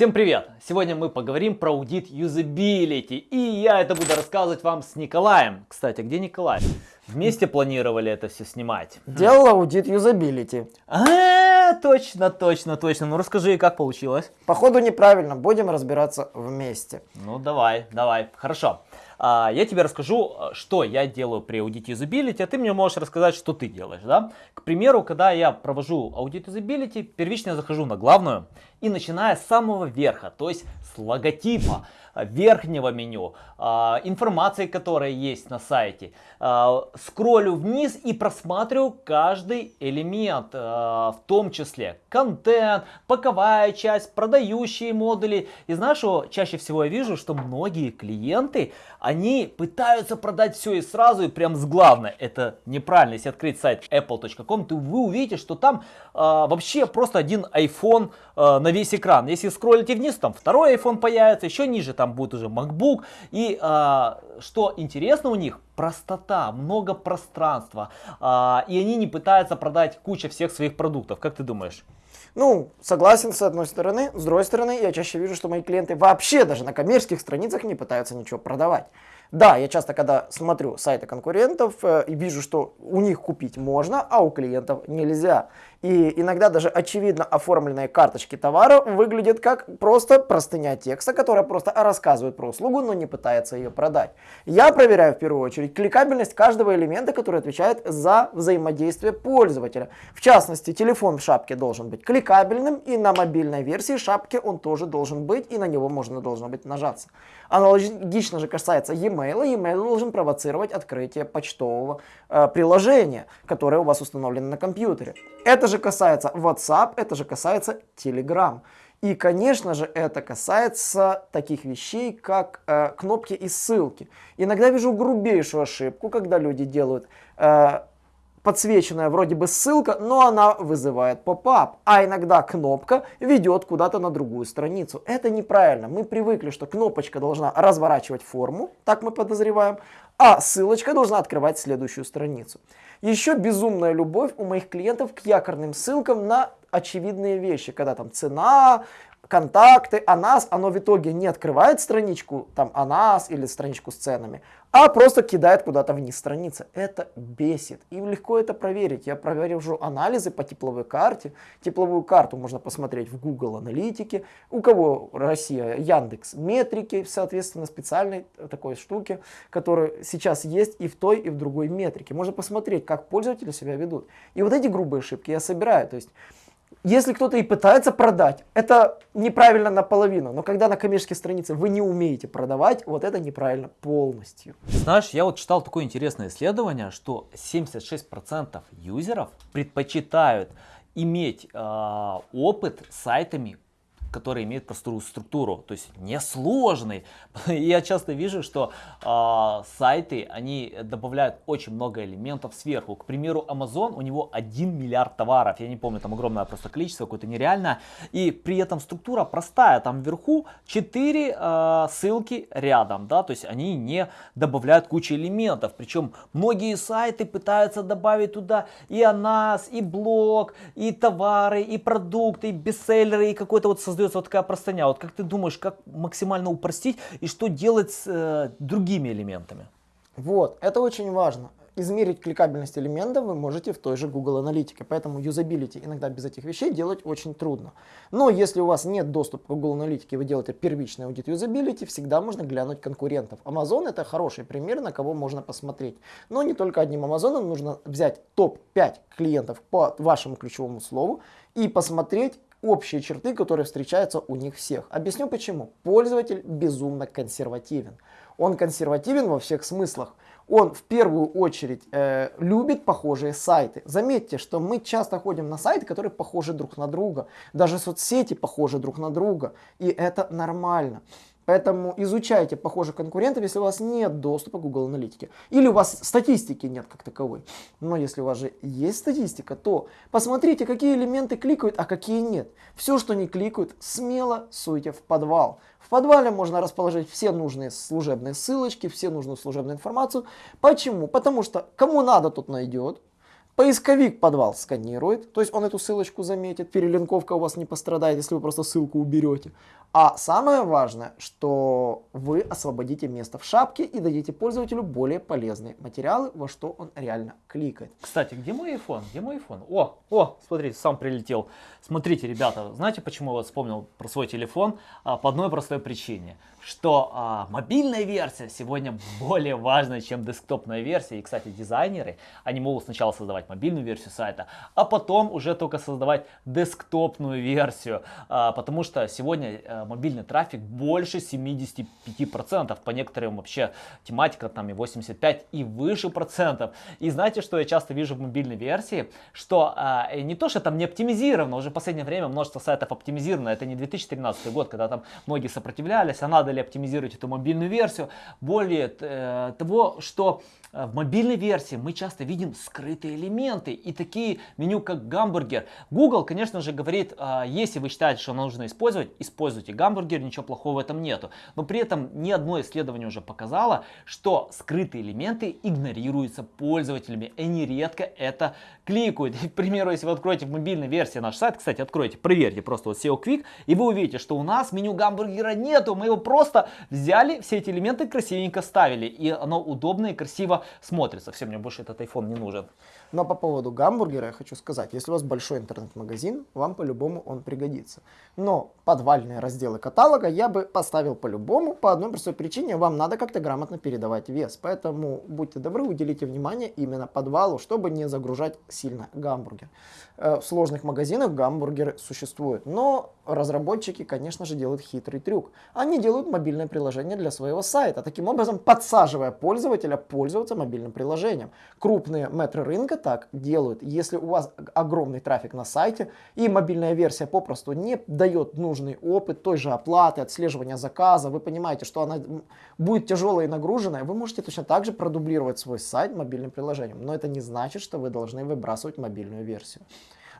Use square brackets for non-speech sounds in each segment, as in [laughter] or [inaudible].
Всем привет! Сегодня мы поговорим про аудит юзабилити. И я это буду рассказывать вам с Николаем. Кстати, где Николай? Вместе планировали это все снимать. Делал аудит юзабилити. А, точно, точно, точно. Ну расскажи, как получилось? Походу неправильно, будем разбираться вместе. Ну давай, давай, хорошо. А, я тебе расскажу, что я делаю при аудите юзабилити, а ты мне можешь рассказать, что ты делаешь. Да? К примеру, когда я провожу аудит юзабилити, первично я захожу на главную и начиная с самого верха, то есть с логотипа верхнего меню, а, информации, которая есть на сайте. Скроллю вниз и просматриваю каждый элемент, в том числе контент, боковая часть, продающие модули. И знаешь, что чаще всего я вижу, что многие клиенты, они пытаются продать все и сразу, и прям с главной. Это неправильно. Если открыть сайт apple.com, то вы увидите, что там вообще просто один iPhone на весь экран. Если скроллите вниз, там второй iPhone появится, еще ниже там будет уже MacBook. И а, что интересно у них, простота, много пространства. А, и они не пытаются продать кучу всех своих продуктов. Как ты думаешь? Ну, согласен с одной стороны. С другой стороны, я чаще вижу, что мои клиенты вообще даже на коммерческих страницах не пытаются ничего продавать. Да, я часто, когда смотрю сайты конкурентов э, и вижу, что у них купить можно, а у клиентов нельзя. И иногда даже очевидно оформленные карточки товара выглядят как просто простыня текста, которая просто рассказывает про услугу, но не пытается ее продать. Я проверяю в первую очередь кликабельность каждого элемента, который отвечает за взаимодействие пользователя. В частности, телефон в шапке должен быть кликабельным, и на мобильной версии шапки он тоже должен быть, и на него можно должно быть нажаться. Аналогично же касается e-mail. E-mail должен провоцировать открытие почтового э, приложения, которое у вас установлено на компьютере. Это же касается WhatsApp, это же касается Telegram. И, конечно же, это касается таких вещей, как э, кнопки и ссылки. Иногда вижу грубейшую ошибку, когда люди делают э, подсвеченная вроде бы ссылка, но она вызывает поп-ап. А иногда кнопка ведет куда-то на другую страницу. Это неправильно. Мы привыкли, что кнопочка должна разворачивать форму, так мы подозреваем, а ссылочка должна открывать следующую страницу. Еще безумная любовь у моих клиентов к якорным ссылкам на очевидные вещи, когда там цена, контакты, о нас, оно в итоге не открывает страничку там о нас или страничку с ценами, а просто кидает куда-то вниз страницы. Это бесит. И легко это проверить. Я провожу анализы по тепловой карте. Тепловую карту можно посмотреть в Google аналитике. У кого Россия, Яндекс, метрики, соответственно, специальной такой штуки, которая сейчас есть и в той, и в другой метрике. Можно посмотреть, как пользователи себя ведут. И вот эти грубые ошибки я собираю. То есть если кто-то и пытается продать, это неправильно наполовину. Но когда на коммерческой странице вы не умеете продавать, вот это неправильно полностью. Знаешь, я вот читал такое интересное исследование, что 76% юзеров предпочитают иметь э, опыт с сайтами который имеет простую структуру, то есть несложный. [laughs] Я часто вижу, что э, сайты, они добавляют очень много элементов сверху. К примеру, Amazon, у него 1 миллиард товаров, я не помню, там огромное просто количество, какое-то нереальное. И при этом структура простая, там вверху 4 э, а, ссылки рядом, да, то есть они не добавляют кучу элементов. Причем многие сайты пытаются добавить туда и о нас, и блог, и товары, и продукты, и бестселлеры, и какой-то вот создать создается вот такая простыня. Вот как ты думаешь, как максимально упростить и что делать с э, другими элементами? Вот, это очень важно. Измерить кликабельность элементов вы можете в той же Google Аналитике, поэтому юзабилити иногда без этих вещей делать очень трудно. Но если у вас нет доступа к Google Аналитике, вы делаете первичный аудит юзабилити, всегда можно глянуть конкурентов. Amazon это хороший пример, на кого можно посмотреть. Но не только одним Amazon, нужно взять топ-5 клиентов по вашему ключевому слову и посмотреть, общие черты, которые встречаются у них всех. Объясню почему. Пользователь безумно консервативен. Он консервативен во всех смыслах. Он в первую очередь э, любит похожие сайты. Заметьте, что мы часто ходим на сайты, которые похожи друг на друга. Даже соцсети похожи друг на друга. И это нормально. Поэтому изучайте похожих конкурентов, если у вас нет доступа к Google Аналитике. Или у вас статистики нет как таковой. Но если у вас же есть статистика, то посмотрите, какие элементы кликают, а какие нет. Все, что не кликают, смело суйте в подвал. В подвале можно расположить все нужные служебные ссылочки, все нужную служебную информацию. Почему? Потому что кому надо, тот найдет. Поисковик подвал сканирует, то есть он эту ссылочку заметит, перелинковка у вас не пострадает, если вы просто ссылку уберете. А самое важное, что вы освободите место в шапке и дадите пользователю более полезные материалы, во что он реально кликает. Кстати, где мой iPhone? Где мой iPhone? О, о, смотрите, сам прилетел. Смотрите, ребята, знаете, почему я вот вспомнил про свой телефон? А, по одной простой причине, что а, мобильная версия сегодня более важная, чем десктопная версия. И, кстати, дизайнеры, они могут сначала создавать мобильную версию сайта, а потом уже только создавать десктопную версию, а, потому что сегодня а, мобильный трафик больше 75%, по некоторым вообще тематика там и 85 и выше процентов. И знаете, что я часто вижу в мобильной версии, что а, не то, что там не оптимизировано, уже в последнее время множество сайтов оптимизировано, это не 2013 год, когда там многие сопротивлялись, а надо ли оптимизировать эту мобильную версию, более э, того, что Э, в мобильной версии мы часто видим скрытые элементы и такие меню как гамбургер. Google, конечно же, говорит, а, если вы считаете, что нужно использовать, используйте гамбургер, ничего плохого в этом нету. Но при этом ни одно исследование уже показало, что скрытые элементы игнорируются пользователями. И они редко это кликают. [laughs] к примеру, если вы откроете в мобильной версии наш сайт, кстати, откройте, проверьте просто вот SEO Quick, и вы увидите, что у нас меню гамбургера нету. Мы его просто взяли, все эти элементы красивенько ставили. И оно удобно и красиво смотрится. Все, мне больше этот iPhone не нужен. По поводу гамбургера я хочу сказать, если у вас большой интернет-магазин, вам по-любому он пригодится. Но подвальные разделы каталога я бы поставил по-любому, по одной простой причине, вам надо как-то грамотно передавать вес. Поэтому будьте добры, уделите внимание именно подвалу, чтобы не загружать сильно гамбургер. Э, в сложных магазинах гамбургеры существуют, но разработчики, конечно же, делают хитрый трюк. Они делают мобильное приложение для своего сайта, таким образом подсаживая пользователя пользоваться мобильным приложением. Крупные метры рынка так делают. Если у вас огромный трафик на сайте и мобильная версия попросту не дает нужный опыт той же оплаты, отслеживания заказа, вы понимаете, что она будет тяжелая и нагруженная, вы можете точно так же продублировать свой сайт мобильным приложением. Но это не значит, что вы должны выбрасывать мобильную версию.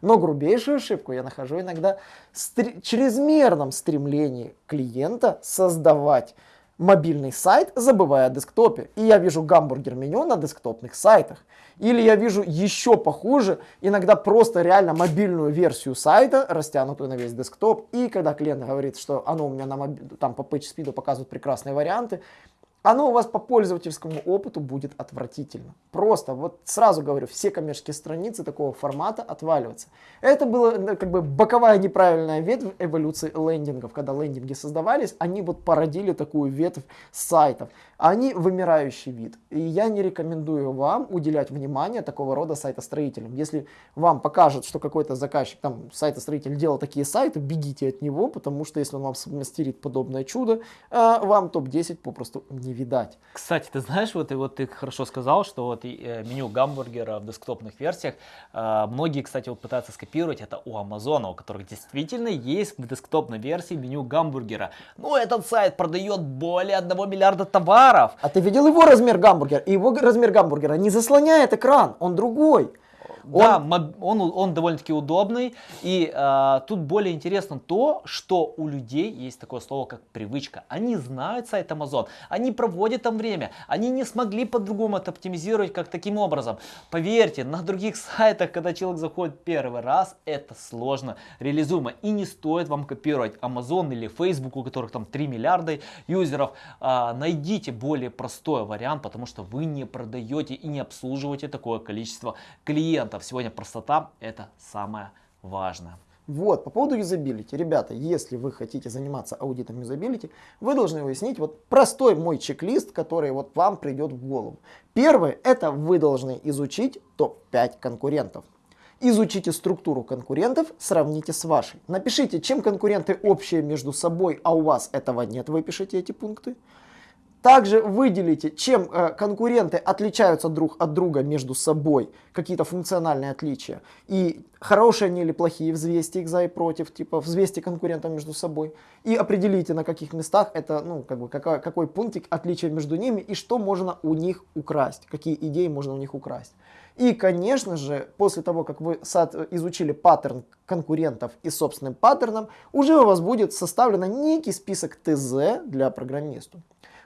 Но грубейшую ошибку я нахожу иногда в чрезмерном стремлении клиента создавать мобильный сайт, забывая о десктопе. И я вижу гамбургер меню на десктопных сайтах. Или я вижу еще похуже, иногда просто реально мобильную версию сайта, растянутую на весь десктоп. И когда клиент говорит, что оно у меня на моб... там по PageSpeed показывает прекрасные варианты, оно у вас по пользовательскому опыту будет отвратительно. Просто, вот сразу говорю, все коммерческие страницы такого формата отваливаются. Это была ну, как бы боковая неправильная ветвь эволюции лендингов. Когда лендинги создавались, они вот породили такую ветвь сайтов. Они вымирающий вид. И я не рекомендую вам уделять внимание такого рода сайтостроителям. Если вам покажет, что какой-то заказчик, там, сайтостроитель делал такие сайты, бегите от него, потому что если он вам смастерит подобное чудо, э, вам топ-10 попросту не не видать. Кстати, ты знаешь, вот, и вот ты хорошо сказал, что вот э, меню гамбургера в десктопных версиях, э, многие, кстати, вот пытаются скопировать это у Амазона, у которых действительно есть в десктопной версии меню гамбургера. Но этот сайт продает более 1 миллиарда товаров. А ты видел его размер гамбургера? И его размер гамбургера не заслоняет экран, он другой. Да, он, он, он довольно-таки удобный. И э, тут более интересно то, что у людей есть такое слово, как привычка. Они знают сайт Amazon, они проводят там время, они не смогли по-другому это оптимизировать, как таким образом. Поверьте, на других [laughs] сайтах, когда человек заходит первый раз, это сложно реализуемо. И не стоит вам копировать Amazon или Facebook, у которых там 3 миллиарда юзеров. Э, найдите более простой вариант, потому что вы не продаете и не обслуживаете такое количество клиентов клиентов. Сегодня простота это самое важное. Вот, по поводу юзабилити. Ребята, если вы хотите заниматься аудитом юзабилити, вы должны выяснить вот простой мой чек-лист, который вот вам придет в голову. Первый, это вы должны изучить топ-5 конкурентов. Изучите структуру конкурентов, сравните с вашей. Напишите, чем конкуренты общие между собой, а у вас этого нет, вы пишите эти пункты. Также выделите, чем э, конкуренты отличаются друг от друга между собой, какие-то функциональные отличия. И хорошие они или плохие, взвесьте их за и против, типа взвесьте конкурентов между собой. И определите, на каких местах это, ну, как бы, какой, какой пунктик отличия между ними и что можно у них украсть, какие идеи можно у них украсть. И, конечно же, после того, как вы изучили паттерн конкурентов и собственным паттерном, уже у вас будет составлен некий список ТЗ для программиста.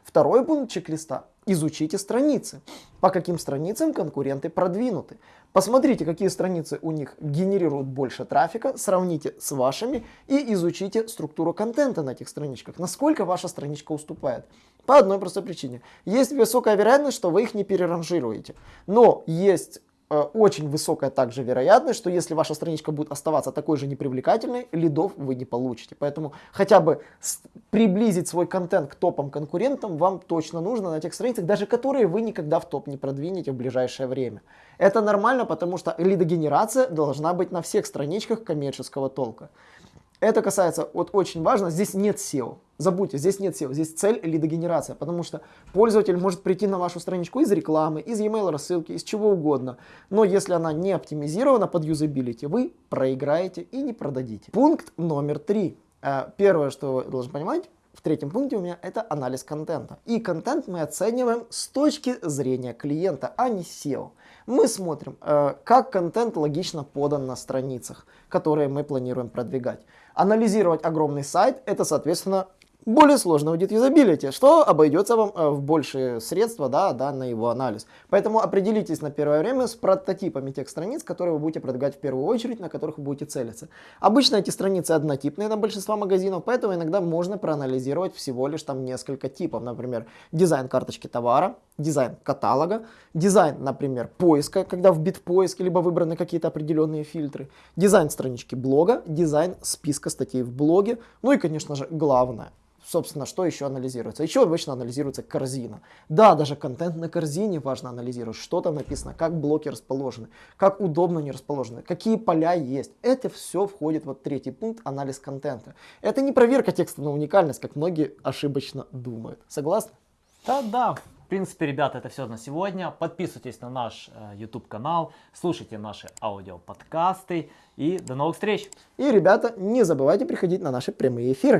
Второй пункт чек-листа. Изучите страницы. По каким страницам конкуренты продвинуты. Посмотрите, какие страницы у них генерируют больше трафика, сравните с вашими и изучите структуру контента на этих страничках. Насколько ваша страничка уступает. По одной простой причине. Есть высокая вероятность, что вы их не переранжируете. Но есть очень высокая также вероятность, что если ваша страничка будет оставаться такой же непривлекательной, лидов вы не получите. Поэтому хотя бы приблизить свой контент к топам конкурентам вам точно нужно на тех страницах, даже которые вы никогда в топ не продвинете в ближайшее время. Это нормально, потому что лидогенерация должна быть на всех страничках коммерческого толка. Это касается, вот очень важно, здесь нет SEO. Забудьте, здесь нет SEO, здесь цель лидогенерация, потому что пользователь может прийти на вашу страничку из рекламы, из e-mail рассылки, из чего угодно. Но если она не оптимизирована под юзабилити, вы проиграете и не продадите. Пункт номер три. Э, первое, что вы должны понимать, в третьем пункте у меня это анализ контента. И контент мы оцениваем с точки зрения клиента, а не SEO. Мы смотрим, э, как контент логично подан на страницах, которые мы планируем продвигать. Анализировать огромный сайт – это, соответственно, более сложно аудит юзабилити, что обойдется вам э, в большие средства да, да, на его анализ. Поэтому определитесь на первое время с прототипами тех страниц, которые вы будете продвигать в первую очередь, на которых вы будете целиться. Обычно эти страницы однотипные на большинство магазинов, поэтому иногда можно проанализировать всего лишь там несколько типов. Например, дизайн карточки товара, дизайн каталога, дизайн, например, поиска, когда в поиск, либо выбраны какие-то определенные фильтры, дизайн странички блога, дизайн списка статей в блоге, ну и, конечно же, главное – собственно, что еще анализируется? Еще обычно анализируется корзина. Да, даже контент на корзине важно анализировать, что там написано, как блоки расположены, как удобно они расположены, какие поля есть. Это все входит в третий пункт, анализ контента. Это не проверка текста на уникальность, как многие ошибочно думают. Согласны? Да, да. В принципе, ребята, это все на сегодня. Подписывайтесь на наш э, YouTube канал, слушайте наши аудиоподкасты и до новых встреч. И, ребята, не забывайте приходить на наши прямые эфиры.